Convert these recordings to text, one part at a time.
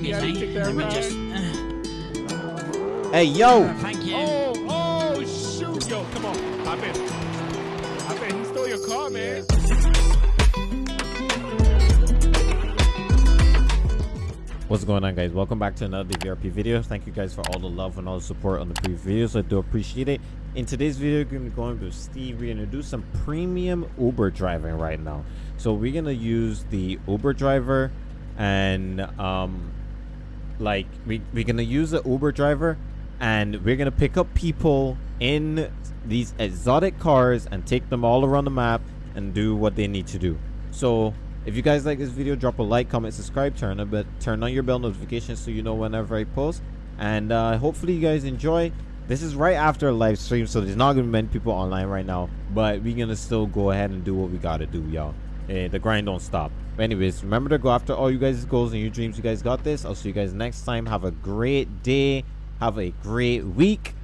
me, Yeah, you mate. take that Let me ride. just. Hey, yo! thank you. Oh, oh, shoot. Yo, come on. Hop in. Hop in. He stole your car, man. What's going on, guys? Welcome back to another DVRP video. Thank you guys for all the love and all the support on the previous videos. I do appreciate it. In today's video, we're going to be going with Steve. We're going to do some premium Uber driving right now. So we're going to use the Uber driver and um, like we, we're to use the Uber driver and we're to pick up people in these exotic cars and take them all around the map and do what they need to do. So if you guys like this video, drop a like, comment, subscribe, turn a bit, turn on your bell notifications so you know whenever I post. And uh, hopefully you guys enjoy. This is right after a live stream, so there's not gonna be many people online right now. But we're gonna still go ahead and do what we gotta do, y'all. Eh, the grind don't stop. But anyways, remember to go after all you guys' goals and your dreams. You guys got this. I'll see you guys next time. Have a great day. Have a great week.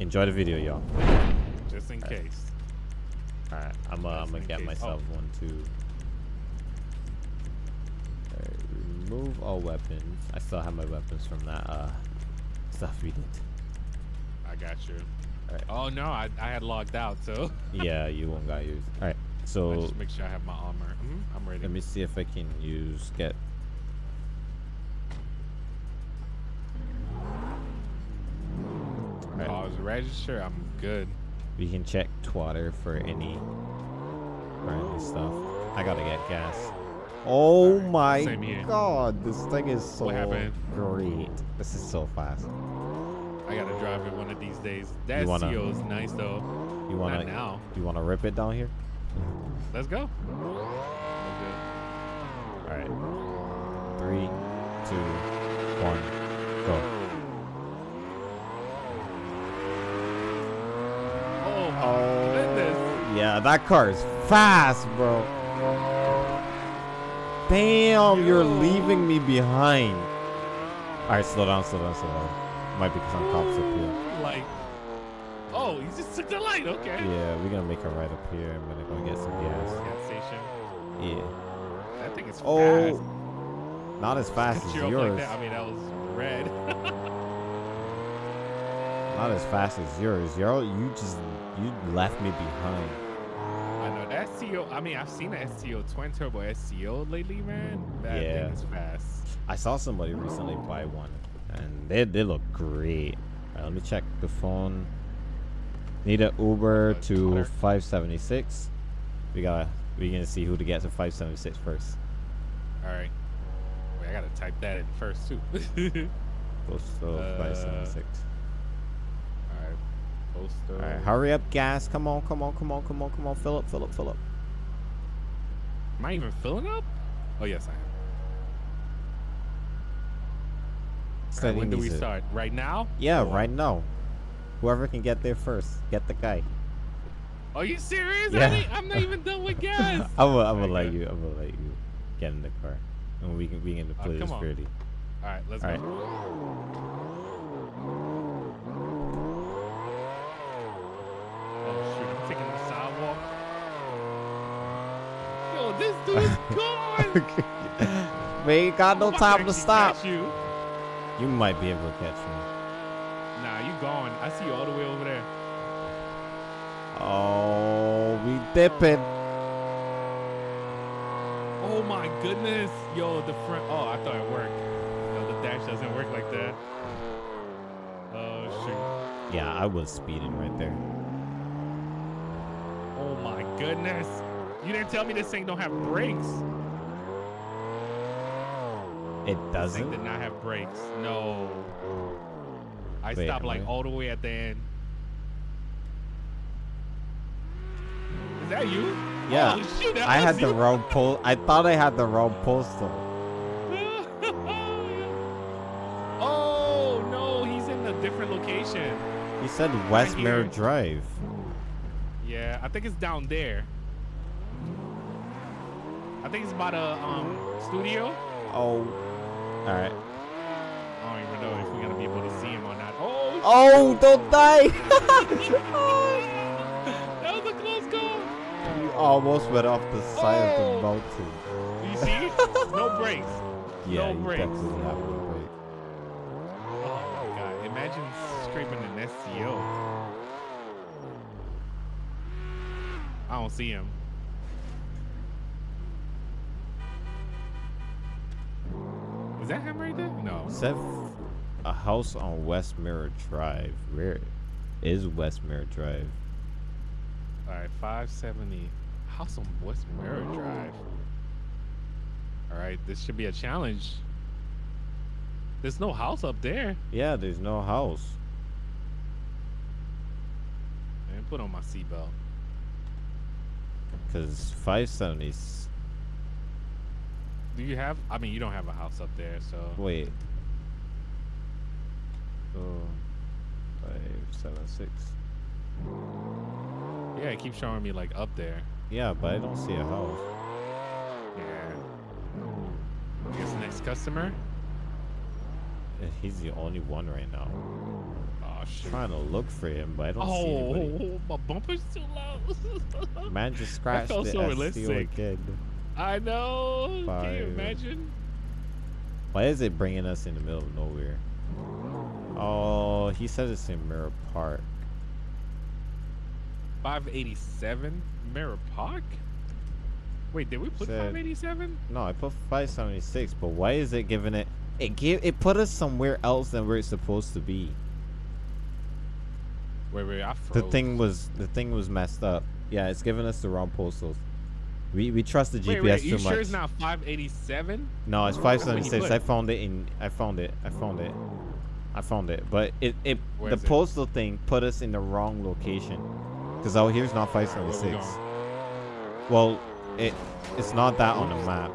Enjoy the video, y'all. Just in case. All right, I'm uh, I'm gonna get case. myself Oh. one too. Alright, remove all weapons. I still have my weapons from that uh stuff we did. I got you. Alright. Oh, no. I, I had logged out, so. yeah, you won't got yours. All right, I so just make sure I have my armor. Mhm, I'm ready. let me see if I can use get. Alright, Oh, I was registered. I'm good. we can check Twitter for any random stuff. I gotta get gas. Oh Alright, my god, this thing is so great. This is so fast. I got to drive it one of these days. That wanna- CO is nice, though. You wanna Not now. you wanna rip it down here? Let's go. All right. Three, two, one, go. Oh, goodness. Yeah, that car is fast, bro. Damn, you're leaving me behind. All right, slow down, slow down, slow down. Might be some cops up here. Like, oh, he just took the light. Okay. Yeah, we're gonna make a right up here. I'm gonna go get some gas. Gas station. Yeah. That thing is Oh, fast. not as fast as yours. Like. I mean, that was red. Not as fast as yours. You're you just you left me behind. I know that STO. I mean, I've seen the STO twin turbo STO lately, man. Mm, that Yeah. thing is fast. I saw somebody recently buy one, and they they look great. All right, let me check the phone. Need an Uber Uh, to Twitter. 576. We gotta we gonna see who to get to 576 first. All right. Wait, I gotta type that in first too. Postal Uh, 576. All right. Postal. All right, hurry up, gas! Come on, come on, come on, come on, come on! Fill up, fill up, fill up. Am I even filling up? Oh yes, I am. Right, when do we start? Right now? Yeah, Or- right now. Whoever can get there first, get the guy. Are you serious? Yeah. I I'm not even done with gas. I'm gonna, I'm gonna let you. I'm gonna let you get in the car, and we can we can Uh, play this come on. fairly. All right, let's All go. right. Oh shoot, I'm taking the sidewalk. Yo, this dude's gone. We ain't got no time to stop. You. You might be able to catch me. Nah, you gone. I see all the way over there. Oh, we dipping. Oh my goodness. Yo, the front. Oh, I thought it worked. No, the dash doesn't work like that. Oh shoot. Yeah, I was speeding right there. Oh my goodness. You didn't tell me this thing don't have brakes. It This thing doesn't. did not have brakes. No. I Wait, stopped like all the way at the end. Is that you? Yeah, Oh, shoot, I had was the wrong post. I thought I had the wrong postal. oh no, he's in a different location. He said West. Mirror Drive. Yeah, I think it's down there. I think it's by the um studio. Oh, all right. I don't even know if we're gonna be able to see him or not. Oh, don't die! that was a close call. you almost went off the side of Oh. the mountain. You see? no brakes. Yeah, no brakes. definitely have no brakes. Oh my god! Imagine scraping an STO. I don't see him. Is that him right there? No. F- a house on West Mirror Drive. Where is West Mirror Drive? All right, 570. House on West Mirror Drive. All right, this should be a challenge. There's no house up there. Yeah, there's no house. Man, put on my seatbelt. Cause 570. Do you have? I mean, you don't have a house up there, so. Wait. Five, seven, six. Yeah, it keeps showing me like up there. Yeah, but I don't see a house. Yeah. I guess next customer. He's the only one right now. Oh shoot. trying to look for him, but I don't see oh, anybody. Oh, my bumper's too low. Man just scratched felt the so realistic. again. I know. Can you imagine? Why is it bringing us in the middle of nowhere? Mm. Oh, he said it's in Mirror Park. 587 Mirror Park. Wait, did we put Said- 587? No, I put 576, but why is it giving it? It gave it put us somewhere else than where it's supposed to be. Wait, wait, I froze. The thing was the thing was messed up. Yeah, it's giving us the wrong postals. We we trust the GPS Wait, wait, too you sure it's not 587? No, it's That's what he 576. I found it in. I found it. I found it. I found it. But it it Where the is it? postal thing put us in the wrong location. Cause out here's not 576. going? Well, it it's not that on the map.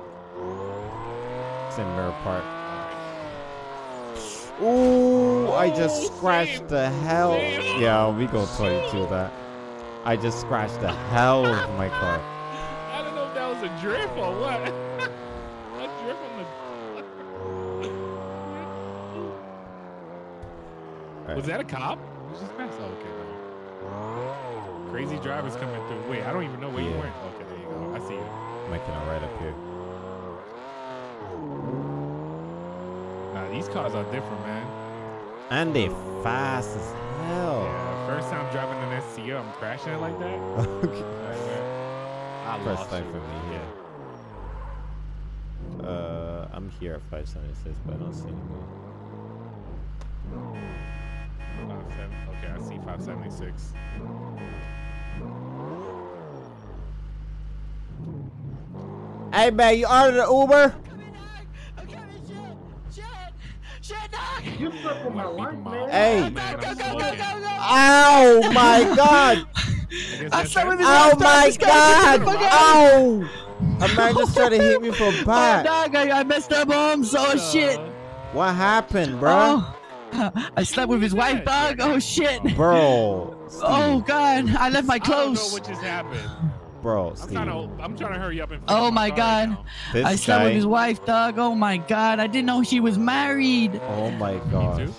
It's in Mirror Park. Ooh, I just scratched same, the hell. same. Yeah, we go 22 that. I just scratched the hell of my car. I don't know if that was a drift or what. Alright. Was that a cop? We just passed. Oh, okay, no. Crazy drivers coming through. Wait, I don't even know where you went. Okay, there you go. I see you. Making it right up here. Nah, these cars are different, man. And they fast as hell. Yeah, first time driving an STO, I'm crashing it like that. okay. Alright. I First time you. for me, Yeah. Uh, I'm here at 576, but I don't see anyone. 576. Hey man, you ordered an Uber? I'm coming, shit, shit, shit, dog. You fuck with my Like, life, beeping my- man. Hey. Man, Go, I'm go, go, go, go, go. Ow my god! I guess I that's saw it. him in Oh my this guy, get god! the fuck out. A man just tried to hit me from Oh, back. dog, I, I messed up, Holmes. Oh, shit. Uh, What happened, bro? Oh, I slept with his wife, dog. Oh, shit. Bro, Steve, Oh, God. I left my clothes. I don't know clothes. what just happened. bro, I'm trying to. I'm trying to hurry up and. Oh, finish my God. now. I slept guy. with his wife, dog. Oh, my God. I didn't know she was married. Oh my god.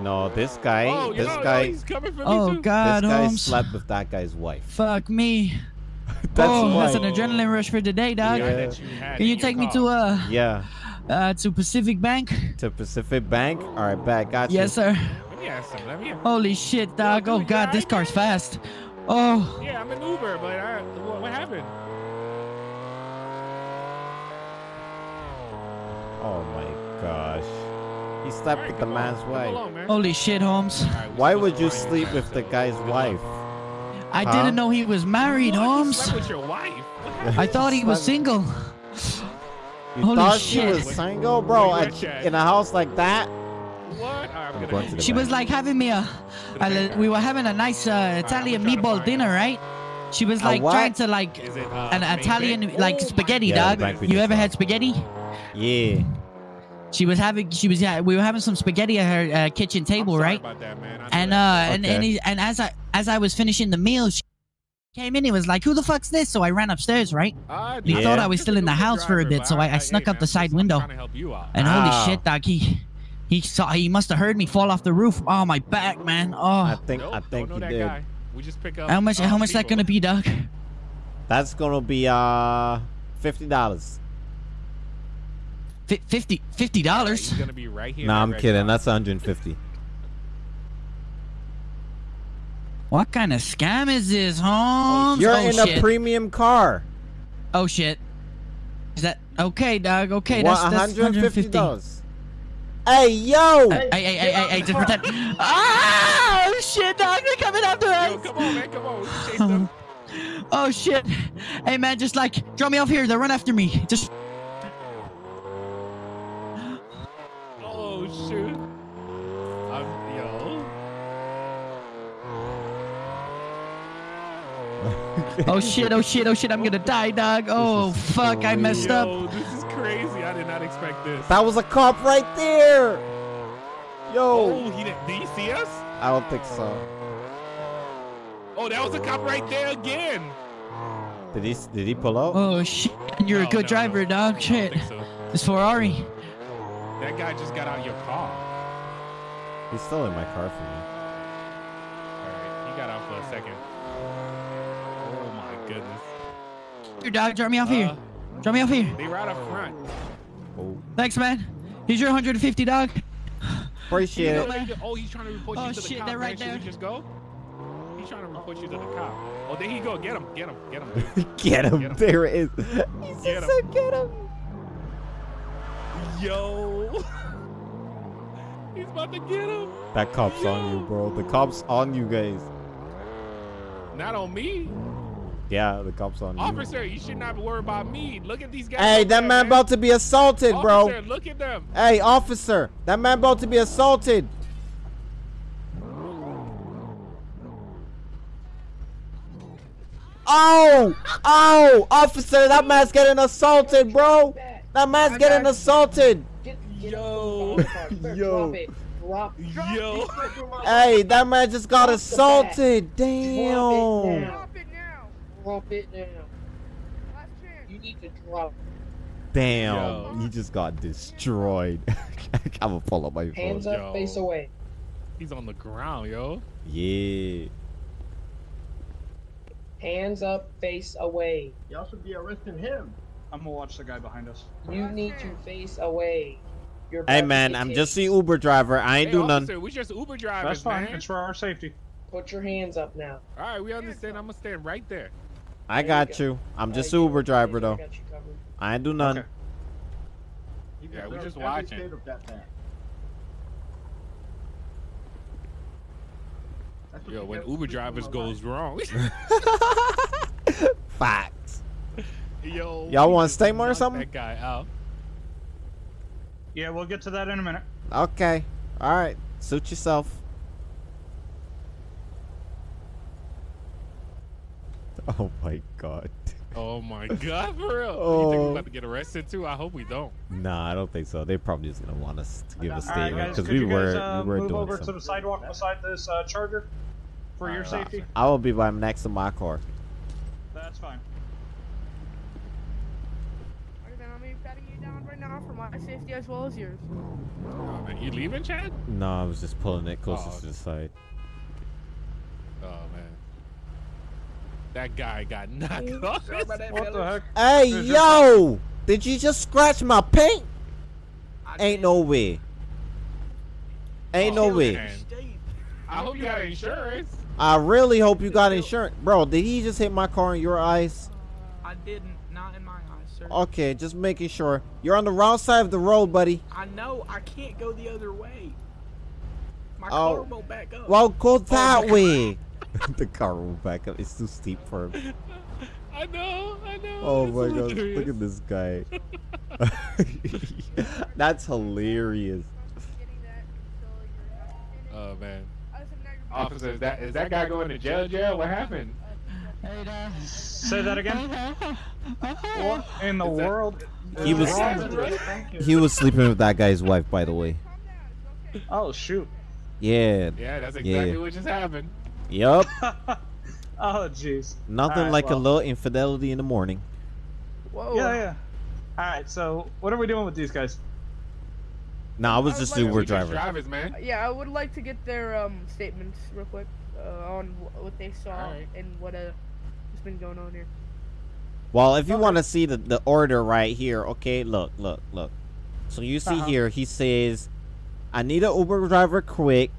No, this guy. Oh, you this know, guy. yo, he's coming for me Oh, god, This guy Holmes. slept with that guy's wife. Fuck me. That's oh, why. that's an adrenaline rush for today, dog. The guy Yeah. that you had Can you your take me to uh, Yeah, uh to Pacific Bank? to Pacific Bank. All right, back. Got you. Yes, sir. Let me ask him. Let me. Holy shit, dog. dude, Oh you god, this car's fast. Oh, Yeah, I'm an Uber, but I, what, what happened? Oh my gosh. He slept Alright, with the man's on, wife. along, man. holy shit, Holmes. Alright, we Why would you sleep with the guy's wife? I Huh? didn't know he was married, What? You Holmes. slept with your wife? I thought he was Slept- single. You Holy thought shit. she was single, bro? Where At- at, in a house like that? What? Alright, I'm gonna going to She was like having me a, a we were having a nice uh, Italian I'm trying to meatball dinner, right? She was like trying to like it uh, an Italian bank? like Oh spaghetti, Yeah, dog. You ever had spaghetti? Yeah. She was having she was yeah, we were having some spaghetti at her uh, kitchen I'm table, sorry right? About that, man. And uh that. and and, he, and as I as I was finishing the meal, she came in. He was like, "Who the fuck's this?" So I ran upstairs, right? I He know. thought I was still in the a good house for a bit, so I- I snuck hey, up the side I'm window. to help you out. And Ow. holy shit, dog, he he saw he must have heard me fall off the roof. Oh my back, man. Oh. I think Nope, I think he did. guy. We just pick up. how much uh, how much that gonna be, dog? That's gonna be uh fifty dollars. Fi 50 fifty All right, dollars. He's gonna be right here. Nah, I'm Red kidding. Cross. That's 150. What kind of scam is this, Holmes? You're oh, in shit. a premium car. oh shit. Is that okay, dog? Okay, What, that's that's 150. $150. Hey, yo! Hey, hey, hey, hey, hey, just pretend. Oh shit, dog! They're coming after Yo, us. come on, man, come on. Chase um, them. Oh shit. Hey man, just like drop me off here. They'll run after me. Just Oh shoot. I'm, yo. oh shit, oh shit, oh shit. I'm gonna die, dog. Oh This is fuck, I messed up. Yo, this is crazy. I did not expect this. That was a cop right there! Oh. Yo! Oh, he did. Did he see us? I don't think so. Oh, that was a cop right there again. Did he did he pull out? Oh shit, you're No, a good no, driver, no. dog. I Shit. don't think so. This Ferrari. That guy just got out of your car. He's still in my car for me. Alright, he got out for a second. My goodness. Your dog, drop me off Uh, here. Drop me off here. They right up front. Oh, Thanks, man. Here's your 150, dog. appreciate You it. know what they? Oh, he's trying to report Oh, you to the shit, cop. they're right man. Should we there. just go? He's trying to report you to the cop. Oh, there he go. Get him. Get him. Get him. Get him. Get him. There it is. He's Get just him. said get him. Yo. he's about to get him. That cop's on you, bro. The cop's on you guys. Not on me. Yeah, the cop's on you. Officer, you should not worry about me. Look at these guys. Hey, that there, man about to be assaulted, bro. Officer, look at them. Hey, officer, that man about to be assaulted. Oh, oh, officer, that man's getting assaulted, bro. That man's getting assaulted. Get, get Yo. Yo. Drop. Drop, drop Yo. Hey, that man just got assaulted. Damn. It. Drop it now. Drop it now. Last chance. You need to drop. Damn, Yo. he just got destroyed. I'm gonna pull up my phone. Hands up, Yo. face away. He's on the ground, yo. Yeah. Hands up, face away. Y'all should be arresting him. I'm gonna watch the guy behind us. You need to face away. You're Hey man, I'm tased. just the Uber driver. I ain't hey, do officer, none. we just Uber drivers, That's fine. man. It's for our safety. Put your hands up now. All right, we understand. I'm gonna stand right there. I There you got go. you. I'm Uh, just you Uber what, driver though. got. I ain't do none. Okay. Yeah, we deserves just watching. state of that man. That's what Yo, when Uber drivers goes wrong. Facts. Yo. Y'all we want stay more or something? That guy out. Yeah, we'll get to that in a minute. Okay. All right. Suit yourself. Oh my god. Oh my god, for real. You think Oh. we're about to get arrested too? I hope we don't. Nah, I don't think so. They're probably just gonna want us to give a All right, statement guys, because could we you were guys uh, we were move doing over to the sidewalk beside this uh, charger for your Alright, safety? I will be by next to my car. That's fine. Okay, then I'm gonna be patting you down right now for my safety as well as yours. Oh, man. You leaving, Chad? No, I was just pulling it closer Oh. to the side. Oh man. That guy got knocked mm. off. What the heck? Hey Is yo! Did you just scratch my paint? Ain't no way. Ain't no Oh, way. man. I hope you got insurance. I really hope you got insurance. Bro, did he just hit my car in your eyes? I didn't. Not in my eyes, sir. Okay, just making sure. You're on the wrong side of the road, buddy. I know. I can't go the other way. My Oh. car won't back up. Well, go that oh, my way. the car will back up. It's too steep for him. I know, I know. Oh It's my god, hilarious. look at this guy. That's hilarious. Getting that until you're not finished. Oh man. Other than that, you're Officer, is that is that guy going to jail? Jail? What happened? Hey, dog. Say that again. What in the that- world? He was- wrong with this? Thank you. He was sleeping with that guy's wife, by the way. Calm down. It's okay. Oh shoot. Yeah. Yeah, that's exactly Yeah. what just happened. Yup. oh jeez. Nothing Alright, like a little infidelity in the morning. Whoa. Yeah, yeah. All right. So what are we doing with these guys? Nah, I was I just was like- Uber driver. drivers, man. Yeah, I would like to get their um statements real quick uh, on what they saw Alright. and what uh has been going on here. Well, if you want to see the, the order right here, okay, look, look, look. So you see Uh-huh. here, he says, "I need an Uber driver quick."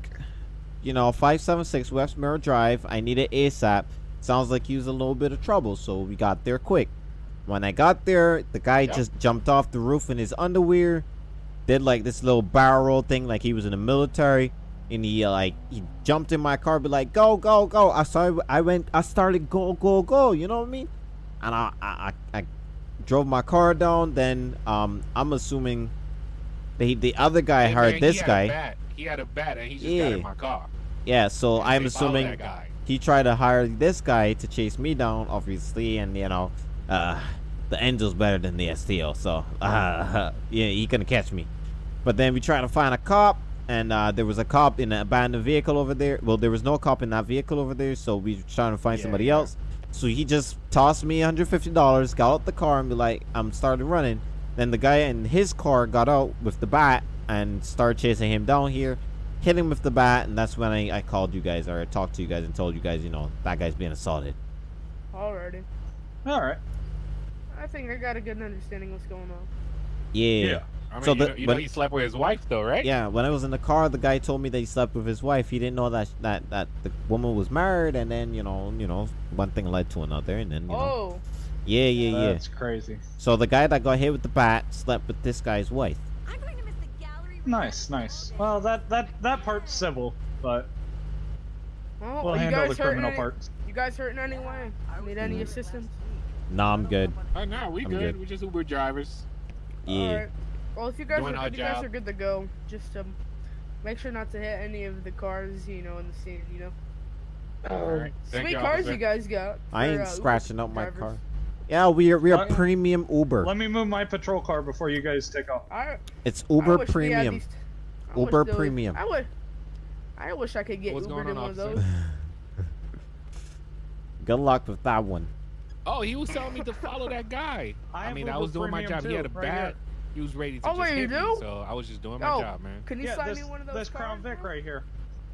You know, five seven six West Mirror Drive. I need it ASAP. Sounds like he was a little bit of trouble, so we got there quick. When I got there, the guy Yep. just jumped off the roof in his underwear, did like this little barrel roll thing, like he was in the military, and he uh, like he jumped in my car, be like, "Go, go, go!" I started, I went, I started, go, go, go. You know what I mean? And I, I, I, I drove my car down. Then, um, I'm assuming the the other guy Hey, heard man, this he had guy. A bat. He had a bat and he just got in my car. Yeah, so I'm assuming he tried to hire this guy to chase me down, obviously, and you know, uh, the angel's better than the STO, so uh, yeah, he couldn't catch me. But then we tried to find a cop, and uh, there was a cop in an abandoned vehicle over there. Well, there was no cop in that vehicle over there, so we were trying to find Yeah, somebody yeah. else. So he just tossed me $150, got out the car, and be like, I'm started running. Then the guy in his car got out with the bat and started chasing him down here hit him with the bat, and that's when I, I called you guys or I talked to you guys and told you guys, you know, that guy's being assaulted. Alrighty. All right. I think I got a good understanding what's going on. Yeah. I mean, So you, know, you when- know he slept with his wife though, right? Yeah, when I was in the car, the guy told me that he slept with his wife. He didn't know that that that the woman was married, and then you know, you know, one thing led to another, and then you know, Oh, yeah, yeah, yeah. That's crazy. So the guy that got hit with the bat slept with this guy's wife. Nice, nice. Well, that that that part's civil, but well, we'll are you handle guys the hurting? criminal Any, parts. you guys hurting anyway? Need any Mm. assistance? Nah, I'm good. Oh no, we I'm good. good. We just Uber drivers. Yeah. Alright. Well, if you guys Doing are, our if you guys are good to go, just um, make sure not to hit any of the cars, you know, in the scene. You know, Oh, All right. Sweet you, cars officer. you guys got. I ain't uh, Uber scratching up my drivers. car. Yeah, we are we are premium Uber. Let me move my patrol car before you guys take off. I, It's Uber wish we had premium. these- I Uber those- premium. I would. I wish I could get What's Ubered going in on, one of officer? those. Good luck with that one. Oh, he was telling me to follow that guy. I I, have mean, I was doing my Premium job. He had a right bat. here. He was ready to Oh, just wait, you hit me, so I was just doing my Oh. job, man. Can you Yeah, slide this, me one of those this Crown Vic right here.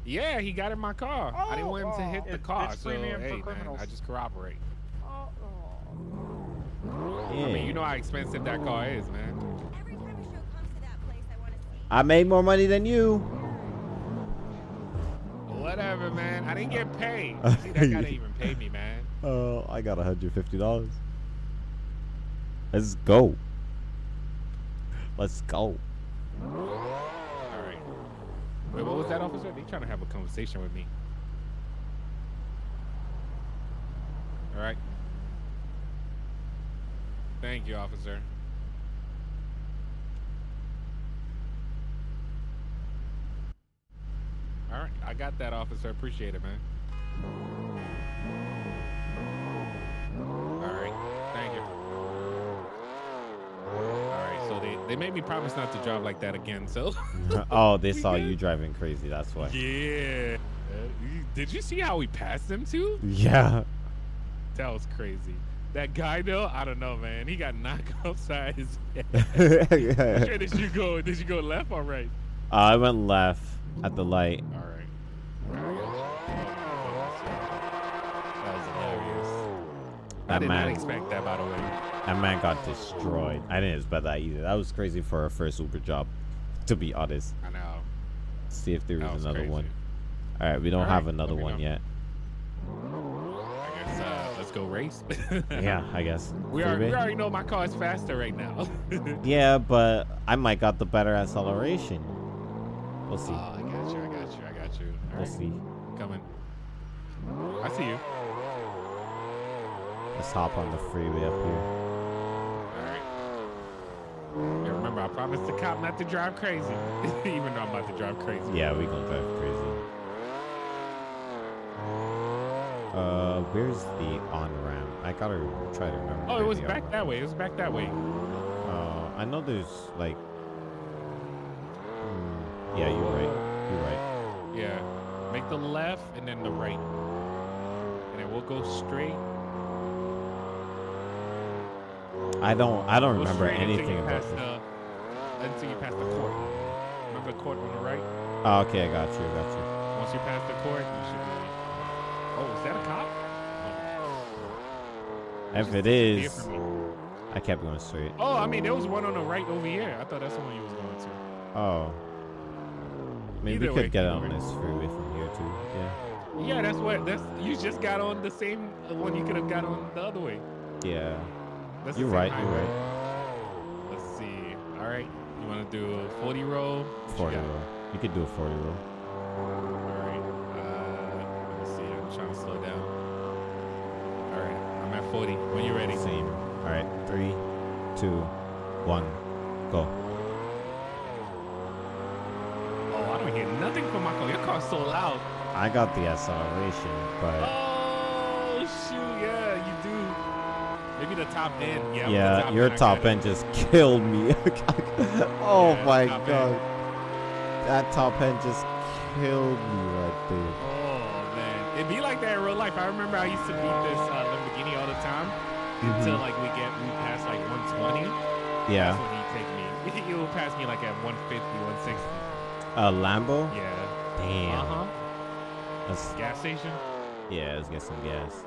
Yeah, he got in my car. I didn't want him to hit Oh, the car, it's so premium for hey, man. I just corroborate. Yeah. I mean, you know how expensive that car is, man. Every time a show comes to that place, I want to see. I made more money than you. Whatever, man. I didn't get paid. See, that guy didn't even pay me, man. Oh, I got $150. Let's go. Let's go. All right. Wait, what was that, officer? They trying to have a conversation with me. All right. Thank you, officer. All right, I got that, officer. Appreciate it, man. All right, thank you. All right, so they, they made me promise not to drive like that again, so. oh, they saw you driving crazy. That's why. Yeah. Uh, Did you see how we passed them too? Yeah. That was crazy. That guy though, I don't know, man. He got knocked upside his head. Which uh, did you go? Did you go left or right? I went left at the light. All right. That was hilarious. I That did man, not expect that, by the way. that man got destroyed. I didn't expect that either. That was crazy for a first Uber job, to be honest. I know. See if there That is was another crazy. one. All right, we don't All have right, another one know. yet. I guess uh, let's go race. Yeah, I guess. We, are, we already know my car is faster right now. Yeah, but I might got the better acceleration. We'll see. Oh, I got you. I got you. I got you. All We'll right, see. coming. I see you. Let's hop on the freeway up here. All right. And remember, I promised the cop not to drive crazy, even though I'm about to drive crazy. Yeah, we gonna drive crazy. Uh, where's the on ramp? I gotta try to remember. Oh, it was back that way. It was back that way. Uh, I know there's like. Hmm, yeah, you're right. You're right. Yeah. Make the left and then the right, and then we'll go straight. I don't. I don't remember anything about this. the, until you pass the court. Remember the court on the right? Oh, okay, I got you. I got you. Once you pass the court, you should. Oh, is that a cop? If it is. I kept going straight. Oh, I mean, there was one on the right over here. I thought that's the one you was going to. Oh. Maybe we Either could way, get on this freeway from here too. Yeah. Yeah, that's what. That's you just got on the same one you could have got on the other way. Yeah. That's You're right. You're right. Let's see. All right, you want to do a 40 roll? What 40 got? roll. You could do a 40 roll. All right. Uh, let me see. I'm trying to slow down. All right, I'm at 40. When you ready? Same. All right. Three, two, one, go. Oh, I don't hear nothing from my car. Your car's so loud. I got the acceleration, but Oh shoot, yeah, you do. Maybe the top end. Yeah, yeah, top your end, top end just killed me. oh Yeah, my top end. god. That top end just killed me right there. Oh, Oh it'd be like that in real life. I remember I used to beat this uh, Lamborghini all the time until like we get we pass like 120. Mm-hmm. Yeah. That's when he take me. He will pass me like at 150, 160. A Lambo? Yeah. Damn. Uh huh. That's, Gas station. yeah, let's get some gas.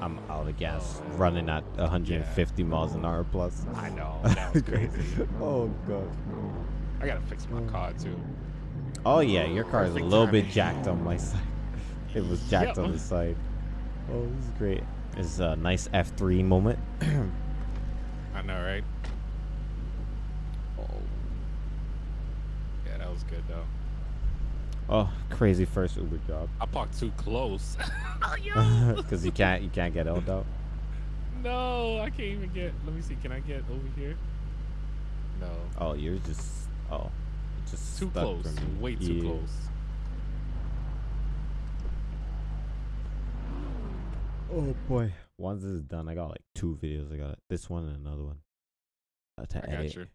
I'm out of gas. Running at 150 miles an hour plus. I know. That was crazy. oh god. I gotta fix my car too. Oh yeah, your car is a little bit jacked on my side. It was jacked Yep. on the side. Oh, this is great. This is a nice F3 moment. I know, right? Oh. Yeah, that was good though. oh, crazy first Uber job. I parked too close. oh. Because you can't you can't get out out. No, I can't even get. Let me see. Can I get over here? No. Oh, you're just oh, it's just Too close. Way too Yeah. close. Oh boy. Once this is done, I got like two videos. I got this one and another one. Uh, to I got edit. you.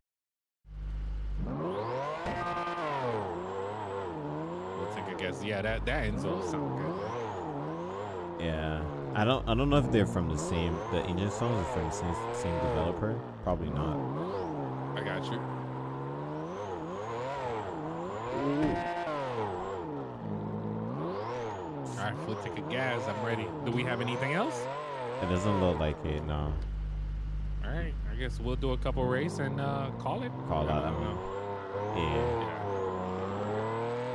We'll take a guess. Yeah, that that Enzo sound good. Yeah. I don't I don't know if they're from the same the engine songs are from the same same developer. Probably not. I got you. All right, we'll take gas. I'm ready. Do we have anything else? It doesn't look like it, no. All right, I guess we'll do a couple race and uh, call it. Call I out. don't know. Yeah. Yeah.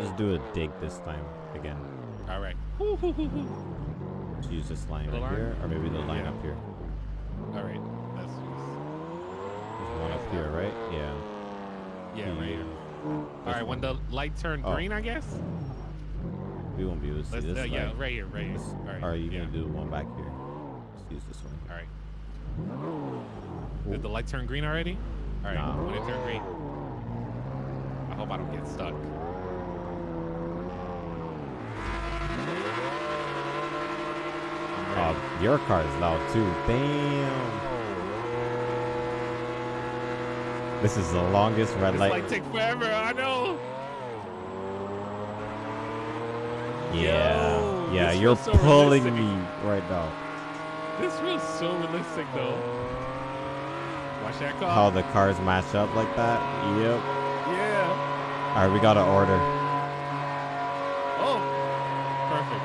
Let's do a dig this time again. All right. Use this line The right line? here. Or maybe the line Yeah. up here. All right. Let's use. There's one up here, right? Yeah. Yeah, right here. All when the light turned Oh. green, I guess. We won't be able to see Let's. this Uh, yeah, right here, right here. All right. Or are you yeah. gonna do one back here? Let's use this one. All right. Did the light turn green already? All right. Nah. When it turned green. I hope I don't get stuck. Oh, your car is loud too. Damn. This is the longest red This light. light take forever. I know. Yeah. Yo, yeah, you're so pulling realistic. me right now. This feels so realistic, though. Watch that car. How the cars match up like that. Yep. Yeah. All right, we got to order. Oh. Perfect.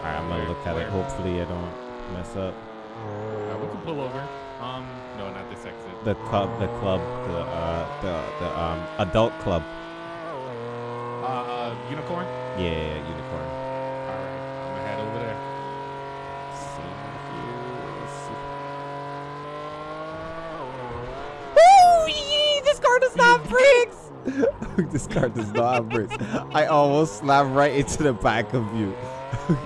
All right, I'm gonna look at it. Hopefully, I don't mess up. Uh, we can pull over. Um, no, not this exit. The club, the club, the uh, the the um adult club. Unicorn. Yeah, yeah, yeah, unicorn. All right, I'm gonna head over there. See here, let's This car does not have brakes. this car does not have brakes. I almost slammed right into the back of you.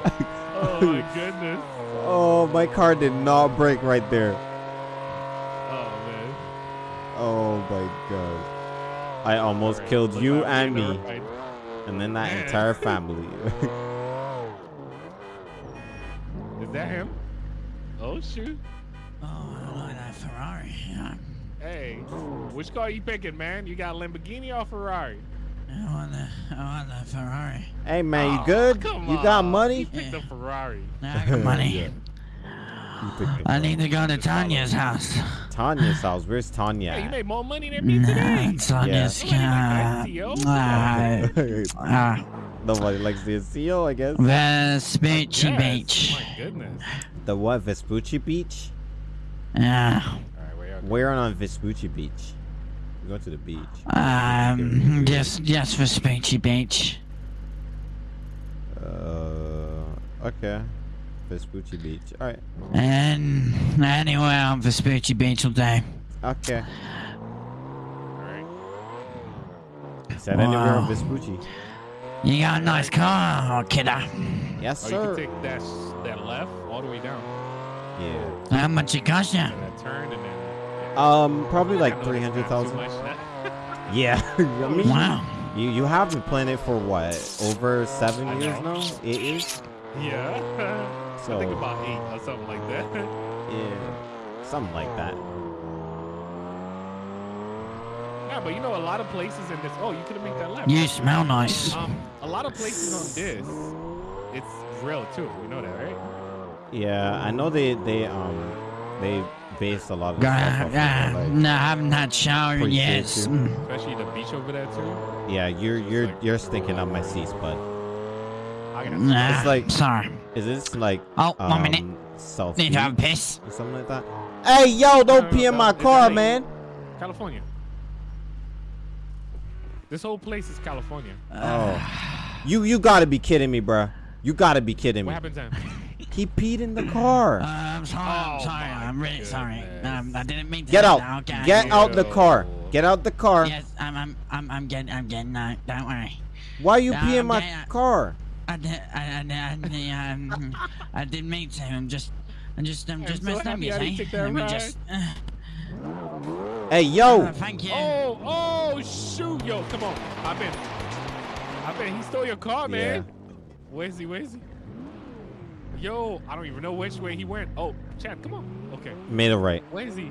Oh my goodness. oh, my car did not break right there. Oh man. Oh my god. I almost Alright, killed you and me, right- and then that Man. entire family. Is that him? Oh shoot. Oh, I don't like that Ferrari. Yeah. Hey, which car you picking, man? You got Lamborghini or Ferrari? I want the, I want the Ferrari. hey man, you Oh, good? come You got on. money? You picked the Ferrari. I got money. Yeah. You picked the I need to go to Tanya's house. Tanya's house. Where's Tanya? Hey, you made more money than me today. Nah, Tanya's Yeah. car. Uh, Nobody likes the CEO, I guess. Vespucci Yes, Beach. My goodness. The what? Vespucci Beach? Yeah. All right, where y'all? We're on Vespucci Beach. We go to the beach. Um, just, just for Speechy Beach. Uh, okay. Vespucci Beach. All right. And anywhere on Vespucci Beach all day. Okay. All right. Is that anywhere on Vespucci? You got a nice car, kiddo. Yes, Oh, you can take that that left all the way down, Yeah. How much it cost you? and that turn, and then. Yeah. Um, probably like I know three this hundred not too thousand. much now. Yeah. I mean, Wow. you you have been playing it for what? Over seven I years know. now? Eight years? yeah. So I think about eight or something like that. yeah, something like that. yeah, but you know, a lot of places in this. Oh, you could have made that left. You smell nice. Um, a lot of places on this, it's real too. You know that, right? Yeah, I know they they um they base a lot of Uh, stuff off of, like, no, I haven't had shower Appreciate yet. you. Especially the beach over there too. yeah, you're you're you're stinking up my seats, bud. I got Nah, It's like- sorry. Is this like Oh, um, one minute. self Need to have a piss. or something like that? Hey, yo, don't pee in my car, LA. man. California. This whole place is California. Oh, you you gotta be kidding me, bruh. You gotta be kidding me. What me. happened then? He peed in the car. Uh, I'm sorry. I'm Oh, sorry. I'm really sorry. Um, I didn't mean to. Get out. that, Okay. Get out the car. Get out the car. Yes, I'm. I'm. I'm. I'm getting. I'm getting out. Don't worry. Why you Yeah, pee in my yeah. car? I did. I. I. I, um, I didn't mean to. I'm just. I'm just. I'm I'm just so messed up. You see. that Let me just. Uh, Hey, yo. uh, thank you. Oh, oh, shoot, yo, come on. I've been, I've. He stole your car, man. Where's he? Where's he? Yo, I don't even know which way he went. Oh, Chad, come on. Okay, Made it right. where is he?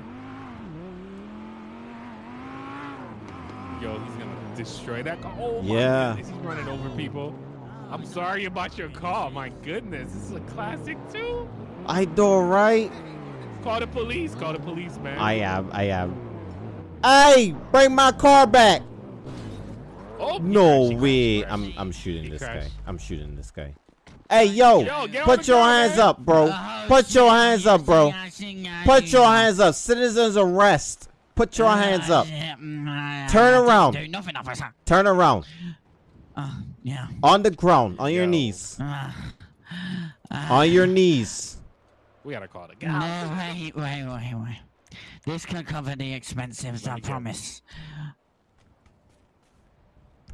Yo, he's gonna destroy that car. Oh my Yeah. goodness, he's running over people. I'm sorry about your car. My goodness, this is a classic too. I do right. Call the police. Call the police, man. I am. I am. Hey, bring my car back. Oh, No crashed, way. crashed, I'm. I'm shooting this guy. I'm shooting this guy. Hey, yo. Yo, Put your car, hands man. up, bro. Oh, Put your hands up, bro. I see, I Put your hands up. Citizens arrest. Put your hands up. Turn around. Do nothing, officer. Turn around. Uh, yeah. On the ground. On your knees. Uh, uh, On your knees. We gotta call the No, guy. wait, wait, wait, wait. This can cover the expenses, I promise.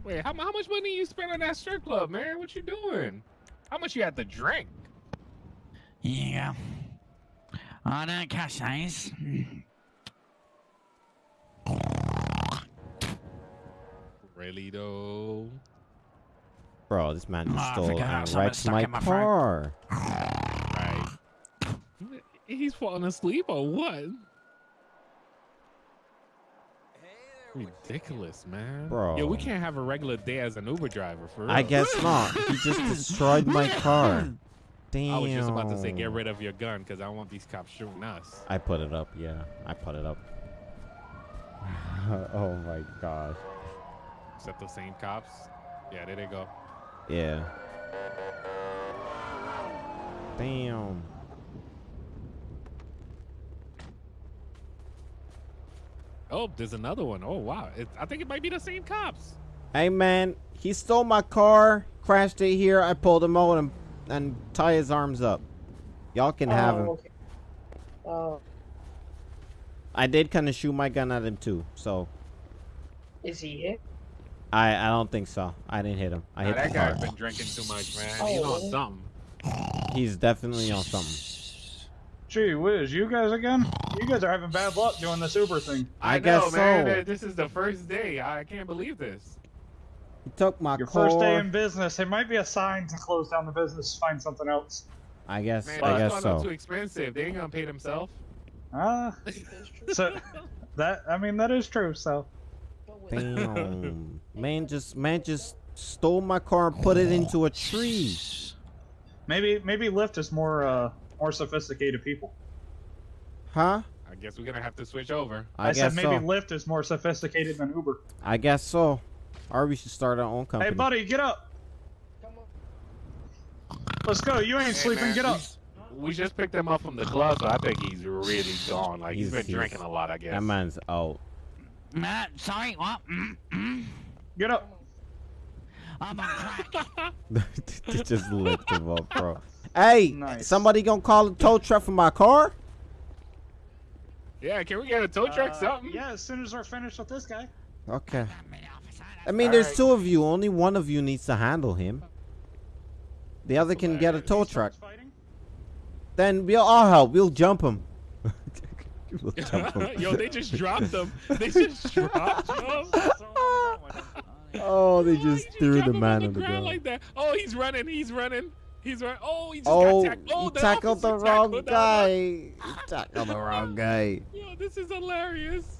Wait, how, how much money you spent on that strip club, man? What you doing? How much you had to drink? Yeah. you go. On a cash eyes. Really though? Bro, this man Oh, just stole and wrecked my my car. Right. He's falling asleep or what? Ridiculous, man. Bro. Yeah, we can't have a regular day as an Uber driver for real. I guess not. He just destroyed my car. Damn. I was just about to say get rid of your gun because I don't want these cops shooting us. I put it up, yeah. I put it up. oh my gosh. Except the same cops? Yeah, there they go. Yeah. Damn. Oh, there's another one. Oh wow, it, I think it might be the same cops. Hey man, he stole my car, crashed it here. I pulled him out and and tie his arms up. Y'all can have oh, him. Oh, okay. Oh, I did kind of shoot my gun at him too, so is he hit? I I don't think so. I didn't hit him. I Nah, hit that the guy's car. been drinking too much, man. Oh, He's on something. He's definitely on something. Gee whiz, you guys again? You guys are having bad luck doing this Uber thing. I know, guess man. so. that This is the first day. I can't believe this. He took my Your car. first day in business, it might be a sign to close down the business, find something else. I guess Man, I that's guess so. too expensive. They ain't gonna pay themselves. Ah, so that I mean that is true. So But Damn. Man just man just stole my car and put it into a tree. maybe maybe Lyft is more uh more sophisticated people. Huh? I guess we're gonna have to switch over. I, I, guess said maybe so. Lyft is more sophisticated than Uber. I guess so. Or we should start our own company. Hey buddy, get up. come on. Let's go. You ain't Hey, sleeping. man, Get up. We, we just picked him up from the club, so I think he's really gone. Like he's He's- been he's- drinking a lot, I guess. That man's out. Uh, sorry, what? Mm, mm. Get up. I'm on crack. They just lift him up, bro. Hey, Nice. somebody gonna call a tow truck for my car? Yeah, can we get a tow truck? Uh, something? Yeah, as soon as we're finished with this guy. Okay. Damn it, officer, I mean, All there's right. two of you. Only one of you needs to handle him. The other can get a tow truck. fighting, Then we'll all help. We'll jump him. we'll jump him. Yo, they just dropped him. They just dropped him. that's all I'm going with. Oh, they Oh, just he threw the man on on the ground. like that. Oh, he's running. He's running. He's running. Oh, he just Oh, got tackled. Oh, he the tackled the wrong tackled guy. one. He tackled the wrong guy. Yo, this is hilarious.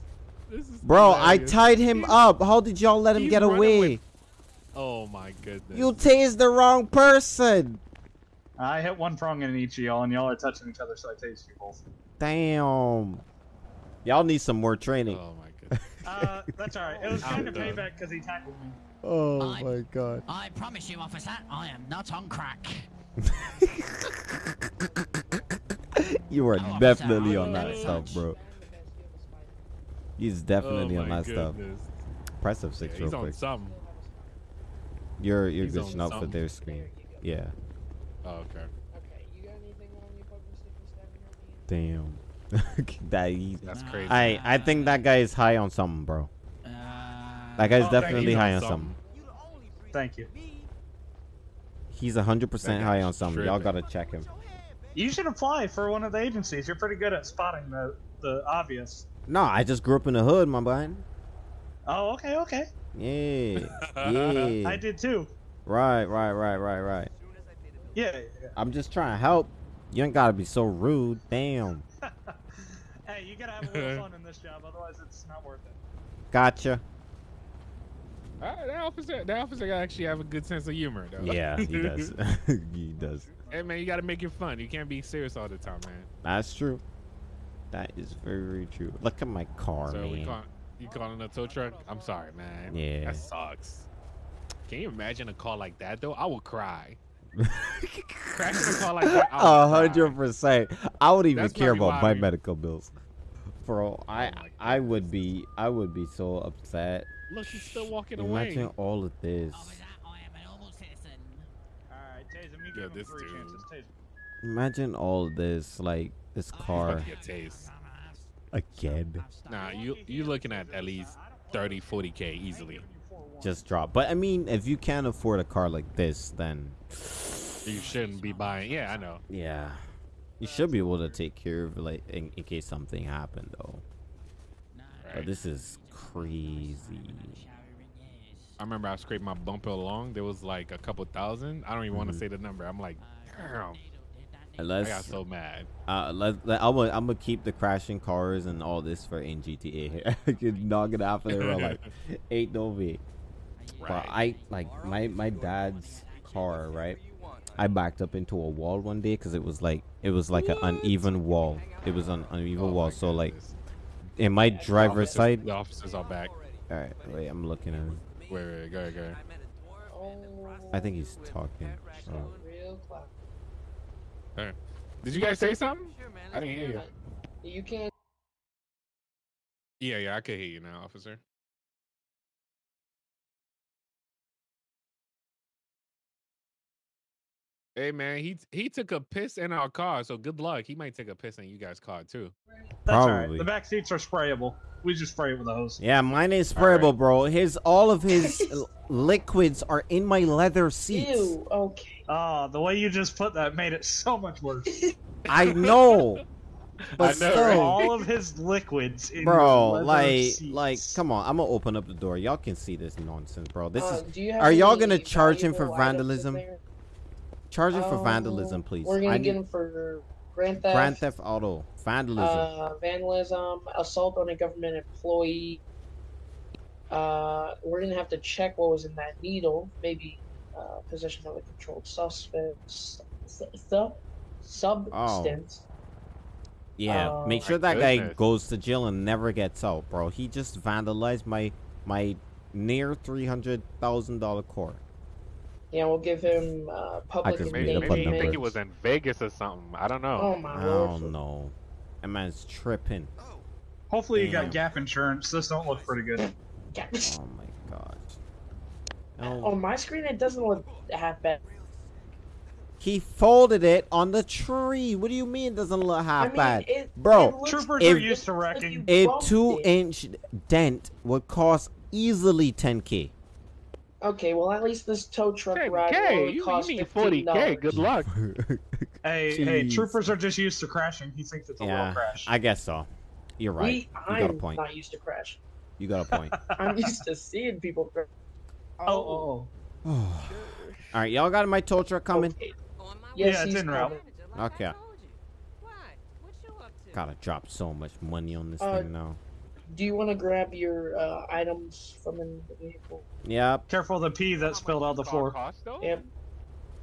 This is Bro, I tied him He's- up. How did y'all let him get away? with- Oh my goodness. You tased the wrong person. I hit one prong in each of y'all, and y'all are touching each other, so I taste you both. Damn. Y'all need some more training. Oh my goodness. Uh, that's alright. It was I'm kind of payback because he tackled me. Oh I- my god. I promise you, officer, I am not on crack. You are Oh, definitely on that stuff, bro. I'm the best human spider. He's definitely oh on my that stuff. goodness. Press F6 Yeah, real he's on quick. something. You're you're he's on glitching out for their screen. Yeah. Oh, okay. Okay, you got anything on you, fucking sticky stabbing? Damn. that he, That's crazy. I I think that guy is high on something, bro. Uh, That guy's Oh, definitely high on He's something. Thank you. He's 100% high on something. Y'all gotta check him. You should apply for one of the agencies. You're pretty good at spotting the, the obvious. No, I just grew up in the hood, my man. Oh, okay, okay. Yeah. Yeah. I did too. Right, right, right, right, right. Yeah. yeah. I'm just trying to help. You ain't gotta be so rude. Damn. Hey, you gotta have a little fun in this job, otherwise it's not worth it. Gotcha. Uh, that officer, that officer actually have a good sense of humor, though. Yeah, he does. he does. hey man, you gotta make it fun. You can't be serious all the time, man. That's true. That is very, very true. Look at my car, so we man. call, you calling a tow truck? I'm sorry, man. Yeah. That sucks. Can you imagine a call like that though? I would cry. Crashing a car like that. I A hundred percent. I would even That's care about my why medical bills. Bro, I Oh I would be I would be so upset. Look, he's still walking Imagine away. all of this. officer, I am a normal citizen. Alright, Taser, me Yeah, him this three dude. chances. Taser. Imagine all of this, like this car about to get tased. again Nah, you you looking at at least 30, 40 k easily. Just drop. But I mean, if you can't afford a car like this, then You shouldn't be buying. Yeah, I know. yeah, you should be able to take care of like in, in case something happened though. But this is crazy. I remember I scraped my bumper along. There was like a couple thousand. I don't even want to mm-hmm. say the number. I'm like, damn. I got Unless so mad. uh, let, let, I'm gonna I'm gonna keep the crashing cars and all this for in GTA. I could knock it out for there like ain't no way. But I like my my dad's car, right? I backed up into a wall one day because it was like it was like an uneven wall. It was an uneven Oh wall. So like in my driver's officers- side. The officers are back. All right, wait, I'm looking at him. Wait, wait, go ahead, go ahead. Oh, I think he's talking. Oh. Clout. Did you guys say something? Sure, man, I didn't hear you. You can't. Yeah, yeah, I can hear you now, officer. Hey man, he he took a piss in our car, so good luck. He might take a piss in you guys' car too. That's alright. Probably. The back seats are sprayable. We just spray it with a hose. Yeah, mine is All right. sprayable, bro. His all of his liquids are in my leather seats. Ew. Okay. Ah, the way you just put that made it so much worse. I know, but I know, still, right? All of his liquids in bro, his like, seats. like, come on. I'm gonna open up the door. Y'all can see this nonsense, bro. This Uh, is do you have are y'all gonna charge him for valuable items vandalism? There? charge him for Um, vandalism, please. We're gonna I get need him for grand theft, Grand Theft Auto vandalism. uh, vandalism, assault on a government employee. Uh, we're gonna have to check what was in that needle. Maybe uh, possession of a controlled substance. Su- su- substance. yeah, uh, make My sure that guy goes to jail and never gets out, bro. He just vandalized my my near three hundred thousand dollar car. Yeah, we'll give him uh, public can Maybe, Make up maybe a he number. think he was in Vegas or something. I don't know. Oh my I lord. don't know. That man's tripping. Hopefully you got gap insurance. This don't look pretty good. Yeah. Oh my gosh. On Oh, my screen, it doesn't look half bad. he folded it on the tree. What do you mean it doesn't look half I mean, bad? it, Bro, it looks Troopers If- are used to wrecking. A two inch dent would cost easily 10k. Okay, well at least this tow truck Hey, ride will K, only you, cost you need fifteen 40k. dollars. Good luck. Hey, hey, troopers are just used to crashing. He thinks it's a yeah, little crash. I guess so. You're right. We, you got a I'm point. not used to crash. You got a point. I'm used to seeing people crash. Oh, oh, oh. All right, y'all got my tow truck coming. Okay. Yes, Yeah, it's he's en route. Like Okay. I told you. What? What you up to? Gotta drop so much money on this Uh, thing now. Do you want to grab your uh, items from in the vehicle? Yep. Careful of the pee that spilled out the floor. Cost. Yep.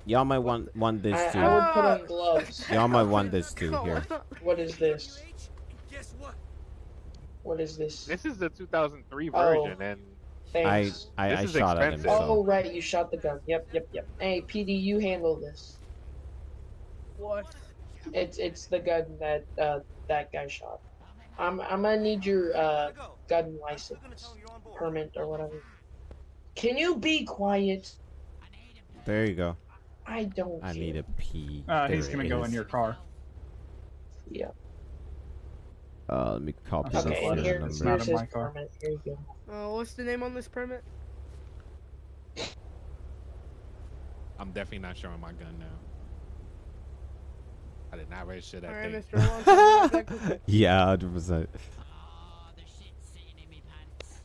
Y'all might want want this I, too. I would put on gloves. Y'all might want this too here. What is this? What is this? This is the 2003 Oh. version, and I Thanks. I, This I is shot at him. expensive. Oh right, you shot the gun. Yep, yep, yep. Hey, PD, you handle this. What? It's it's the gun that uh, that guy shot. I'm I'm gonna need your uh, gun license, permit or whatever. Can you be quiet? There you go. I don't. I care. need a pee. Uh, he's gonna it go is. in your car. Yeah. Uh, let me copy Okay, the Okay, here, number. not here's in his my car. permit. Here you go. Uh, what's the name on this permit? I'm definitely not showing my gun now. I did not register that All right, thing. Mr. Alonso. you got that- Yeah, hundred percent. Oh, there's shit sitting in me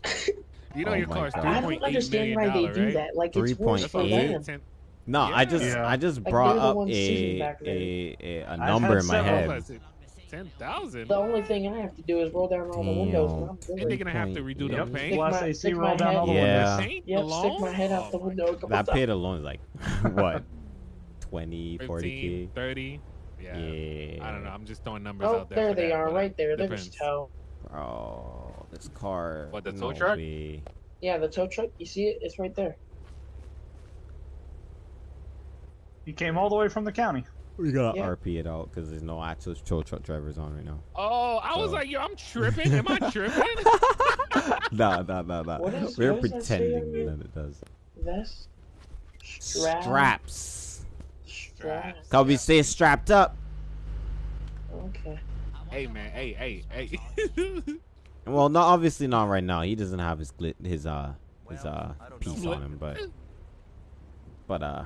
pants. You know Oh your my car's God. three I don't understand why they dollar, do right? that. Like it's worse That's for what them. saying. No, I just Yeah. I just brought they're up ones sitting a back there. a, a, a I've number in my head. Ten thousand. The only thing I have to do is roll down all the windows, and I'm And they're gonna have to redo Yep. the paint. Stick Less my- AC stick roll my down all the head- Yeah. windows. Paint Yep, alone? stick my head out the window. a That times. paid alone is like what 20, 15, 40 k. 30. Yeah. Yeah. I don't know. I'm just throwing numbers Oh, out there. there they that, are, right there. There's depends. tow. Oh, this car. What, the tow no truck? way. Yeah, the tow truck. You see it? It's right there. He came all the way from the county. We gotta Yeah. RP it out because there's no actual tow truck drivers on right now. Oh, I was like, yo, I'm tripping. Am I tripping? nah, nah, nah, nah. What is- We're what does that pretending here? that it does. Vest. Strap. Straps. Straps. Cause we stay strapped up. Okay. hey, man. Hey, hey, hey. Well, not obviously not right now. He doesn't have his glit, his uh, his uh piece on him, but, but uh,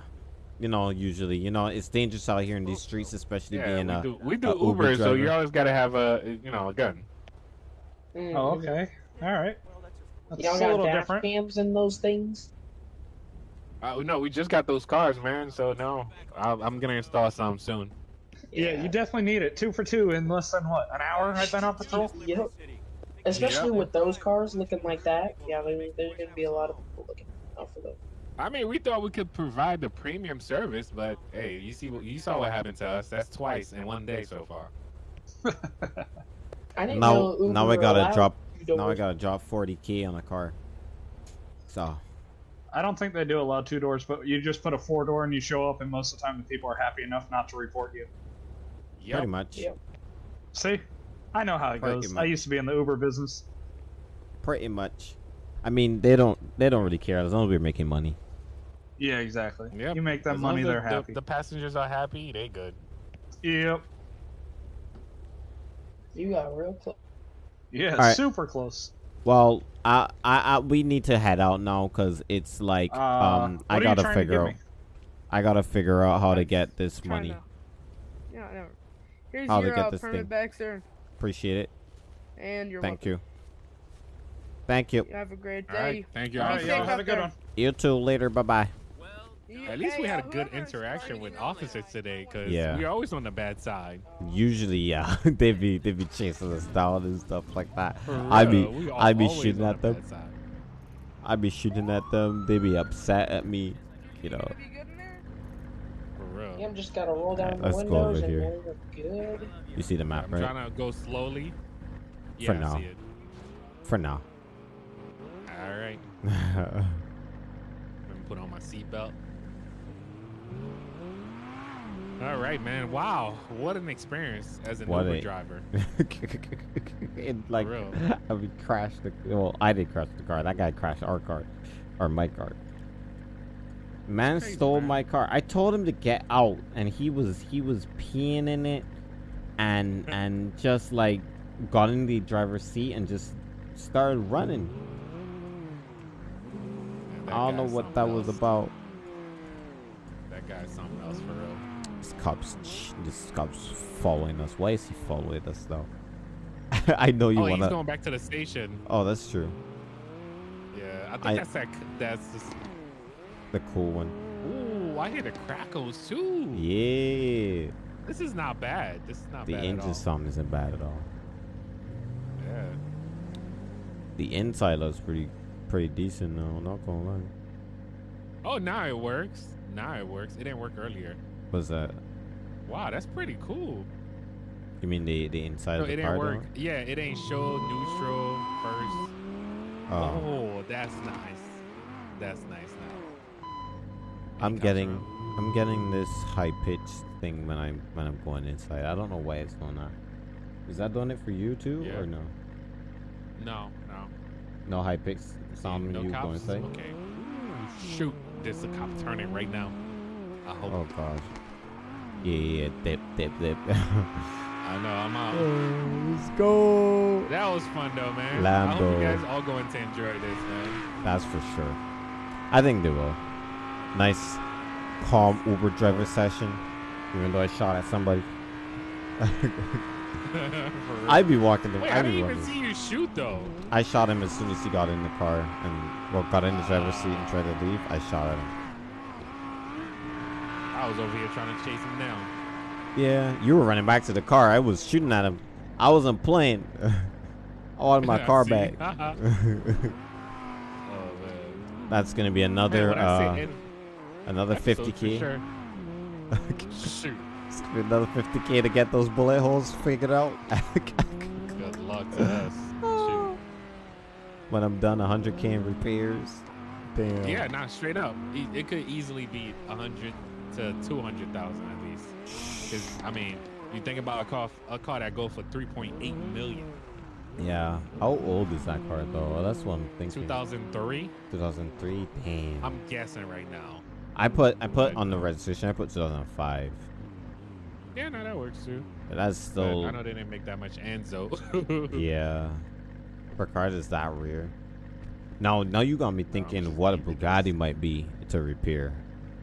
you know, usually, you know, it's dangerous out here in these streets, especially yeah, being we a. do, we do a Uber Uber, so you always gotta have a, you know, a gun. Mm. Oh, okay. All right. That's Y'all a got little dash different. cams in those things? Uh, no, we just got those cars, man. So no, I, I'm gonna install some soon. Yeah, you definitely need it. Two for two in less than what? An hour? I've been on patrol. Yep. Especially Yep. with those cars looking like that. Yeah, there, there's gonna be a lot of people looking out for those. I mean, we thought we could provide the premium service, but hey, you see, what you saw what happened to us. That's twice in one day so far. I didn't Now, know Uber now I gotta drop. Now I gotta drop 40k on a car. So I don't think they do allow two doors, but you just put a four door and you show up, and most of the time the people are happy enough not to report you. Yep. pretty much, Yep. See, I know how it Pretty goes. I used to be in the Uber business. pretty much. I mean, they don't. They don't really care as long as we're making money. Yeah, exactly. Yep. You make that As money, they're the, happy. The, the passengers are happy. They good. Yep. You got real close. Yeah, Alright. super close. Well, I, I, I, we need to head out now because it's like, Uh, um, I gotta trying to figure out. me? I gotta figure out how to get this money. to- Yeah, never. Here's How to your get uh, this permit thing. back, sir. Appreciate it. And you're Thank welcome. you. Thank you. You have a great day. right. Thank you. All right, y'all have a good there. one. You too. Later. Bye bye. You- At least we had uh, a good interaction with you on this officers today, cause Yeah. we're always on the bad side. Usually, yeah, they be they be chasing us down and stuff like that. For I be real, we are I be shooting at the them. bad side. I be shooting at them. They be upset at me. You know. Gonna be good in there? For real. Yeah, I'm just gotta roll down Alright, the let's go over windows and here. good. You see the map, I'm right? trying to go slowly. Yeah, For now. For now. All right. Let me put on my seatbelt. All right, man. Wow, what an experience as an What Uber a- driver. it like. I mean crashed the well I did crash the car. That guy crashed our car. Or my car. Man Crazy, stole man. my car. I told him to get out and he was he was peeing in it and and just like got in the driver's seat and just started running. I don't know what that something was about. That guy's something else for real. This cop's this cop's following us. Why is he following us though? I know you oh, he's wanna going back to the station. Oh that's true. Yeah, I think I- that's that. That's just. The cool one. Ooh, I hear the crackles too. Yeah. This is not bad. This is not The bad all. engine sound isn't bad at all. Yeah. The inside looks pretty pretty decent though, not gonna lie. Oh, now it works. Now it works. It didn't work earlier. What's that? Wow, that's pretty cool. You mean the the inside No, of it the didn't car work. door? Yeah, it ain't show neutral first. Oh, Oh, that's nice. That's nice now. I'm getting. I'm getting this high pitched thing when I'm when I'm going inside. I don't know why it's going on. Is that doing it for you too Yeah. or no? No, no. No high pitched sound when no you cops? go inside? Okay. Shoot. There's a cop turning right now. I hope. Oh gosh. Yeah, yeah, dip, dip, dip. I know, I'm out. let's go. That was fun though, man. I hope you guys all going to enjoy this, man. That's for sure. I think they will. Nice, calm Uber driver session. Even though I shot at somebody. I'd be walking the. Wait, I I'd didn't even see you shoot though. I shot him as soon as he got in the car and well got in the driver's seat and tried to leave. I shot at him. I was over here trying to chase him down. Yeah, you were running back to the car. I was shooting at him. I wasn't playing. I wanted my car back. oh man. That's gonna be another uh, another episodes 50k. Sure. Shoot. It's gonna be another 50k to get those bullet holes figured out. Good luck to us. Shoot. when I'm done 100k in repairs. Damn. Yeah, not straight up. It could easily be hundred to two hundred thousand at least. Because I mean, you think about a car, a car that go for three point eight million. Yeah. How old is that car though? That's what I'm thinking. Two thousand three. 2003. Damn. I'm guessing right now. I put I put on the registration. I put 2005. Yeah, no, that works too. But that's But still. I know they didn't make that much Enzo. Yeah. Cars is that rare. Now, now you got me thinking what a Bugatti might be to repair.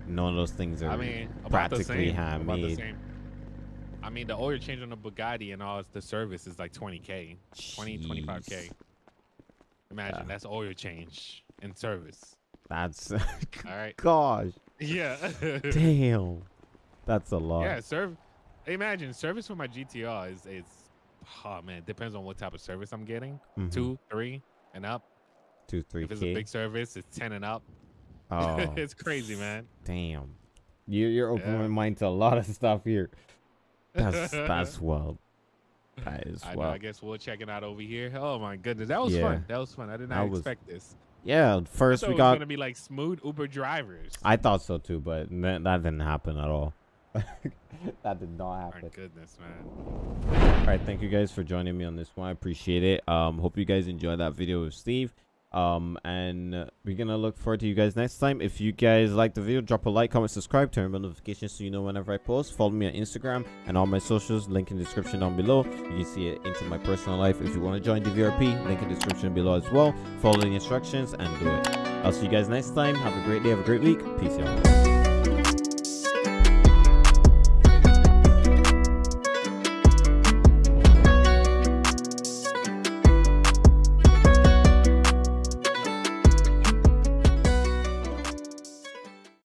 None of those things are I mean, practically same. About the handmade. I mean, the oil change on the Bugatti and all the service is like 20k, 20, 25k. Imagine Yeah. that's oil change and service. That's All right. gosh, Yeah. damn, that's a lot. yeah. Serve. Imagine service for my GTR is is. Oh man, depends on what type of service I'm getting. Mhm. Two, three, and up. two, three If it's a big service, it's ten and up. Oh, it's crazy, man. damn. You you're opening Yeah. my mind to a lot of stuff here. That's that's wild. That is I know. I guess we'll check it out over here. Oh my goodness, that was Yeah. fun. That was fun. I did not That was- expect this. Yeah, first we was got. gonna be like smooth Uber drivers. I thought so too, but that, that didn't happen at all. that did not My happen. goodness, man. All right, thank you guys for joining me on this one. I appreciate it. Um, hope you guys enjoyed that video with Steve. Um, and we're gonna look forward to you guys next time. If you guys like the video, drop a like, comment, subscribe, turn on notifications so you know whenever I post. Follow me on Instagram and all my socials. Link in the description down below. You can see it into my personal life. If you want to join the VRP, link in the description below as well. Follow the instructions and do it. I'll see you guys next time. Have a great day. Have a great week. Peace out.